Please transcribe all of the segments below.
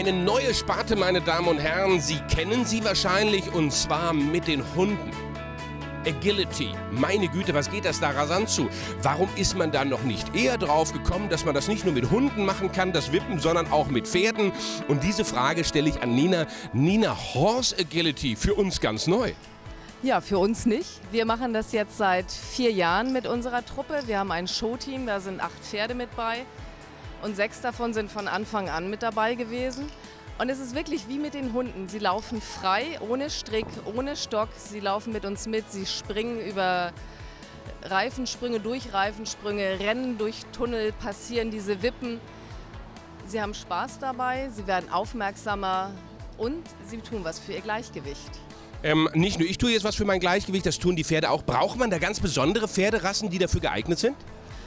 Eine neue Sparte, meine Damen und Herren. Sie kennen sie wahrscheinlich und zwar mit den Hunden. Agility. Meine Güte, was geht das da rasant zu? Warum ist man da noch nicht eher drauf gekommen, dass man das nicht nur mit Hunden machen kann, das Wippen, sondern auch mit Pferden? Und diese Frage stelle ich an Nina. Nina, Horse Agility, für uns ganz neu. Ja, für uns nicht. Wir machen das jetzt seit vier Jahren mit unserer Truppe. Wir haben ein Showteam, da sind acht Pferde mit bei und sechs davon sind von Anfang an mit dabei gewesen. Und es ist wirklich wie mit den Hunden. Sie laufen frei, ohne Strick, ohne Stock. Sie laufen mit uns mit, sie springen über Reifensprünge, durch Reifensprünge, rennen durch Tunnel, passieren diese Wippen. Sie haben Spaß dabei, sie werden aufmerksamer und sie tun was für ihr Gleichgewicht. Ähm, nicht nur ich tue jetzt was für mein Gleichgewicht, das tun die Pferde auch. Braucht man da ganz besondere Pferderassen, die dafür geeignet sind?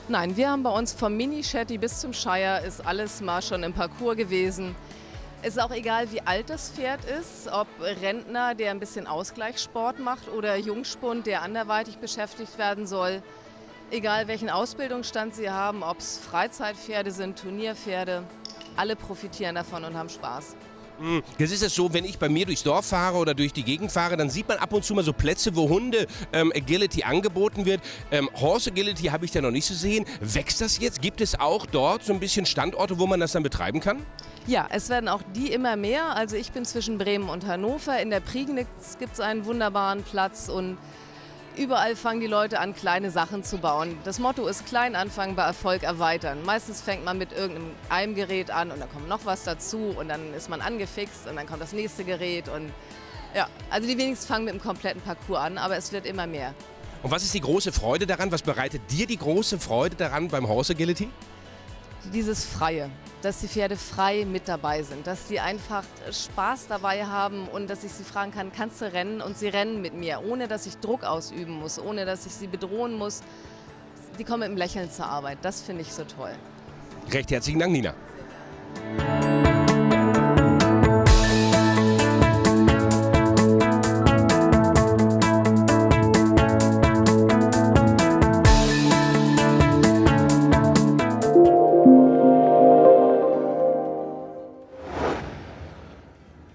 Nein, wir haben bei uns vom Mini-Shetty bis zum Shire ist alles mal schon im Parcours gewesen. Es ist auch egal, wie alt das Pferd ist, ob Rentner, der ein bisschen Ausgleichssport macht oder Jungspund, der anderweitig beschäftigt werden soll. Egal welchen Ausbildungsstand sie haben, ob es Freizeitpferde sind, Turnierpferde, alle profitieren davon und haben Spaß. Hm, das ist es so, wenn ich bei mir durchs Dorf fahre oder durch die Gegend fahre, dann sieht man ab und zu mal so Plätze, wo Hunde ähm, Agility angeboten wird. Ähm, Horse Agility habe ich da noch nicht so sehen. Wächst das jetzt? Gibt es auch dort so ein bisschen Standorte, wo man das dann betreiben kann? Ja, es werden auch die immer mehr. Also ich bin zwischen Bremen und Hannover. In der Prignitz gibt es einen wunderbaren Platz und Überall fangen die Leute an, kleine Sachen zu bauen. Das Motto ist klein anfangen, bei Erfolg erweitern. Meistens fängt man mit irgendeinem Gerät an und dann kommt noch was dazu und dann ist man angefixt und dann kommt das nächste Gerät und ja, also die wenigsten fangen mit dem kompletten Parcours an, aber es wird immer mehr. Und was ist die große Freude daran? Was bereitet dir die große Freude daran beim Horse Agility? Dieses Freie dass die Pferde frei mit dabei sind, dass sie einfach Spaß dabei haben und dass ich sie fragen kann, kannst du rennen? Und sie rennen mit mir, ohne dass ich Druck ausüben muss, ohne dass ich sie bedrohen muss. Die kommen mit einem Lächeln zur Arbeit. Das finde ich so toll. Recht herzlichen Dank, Nina.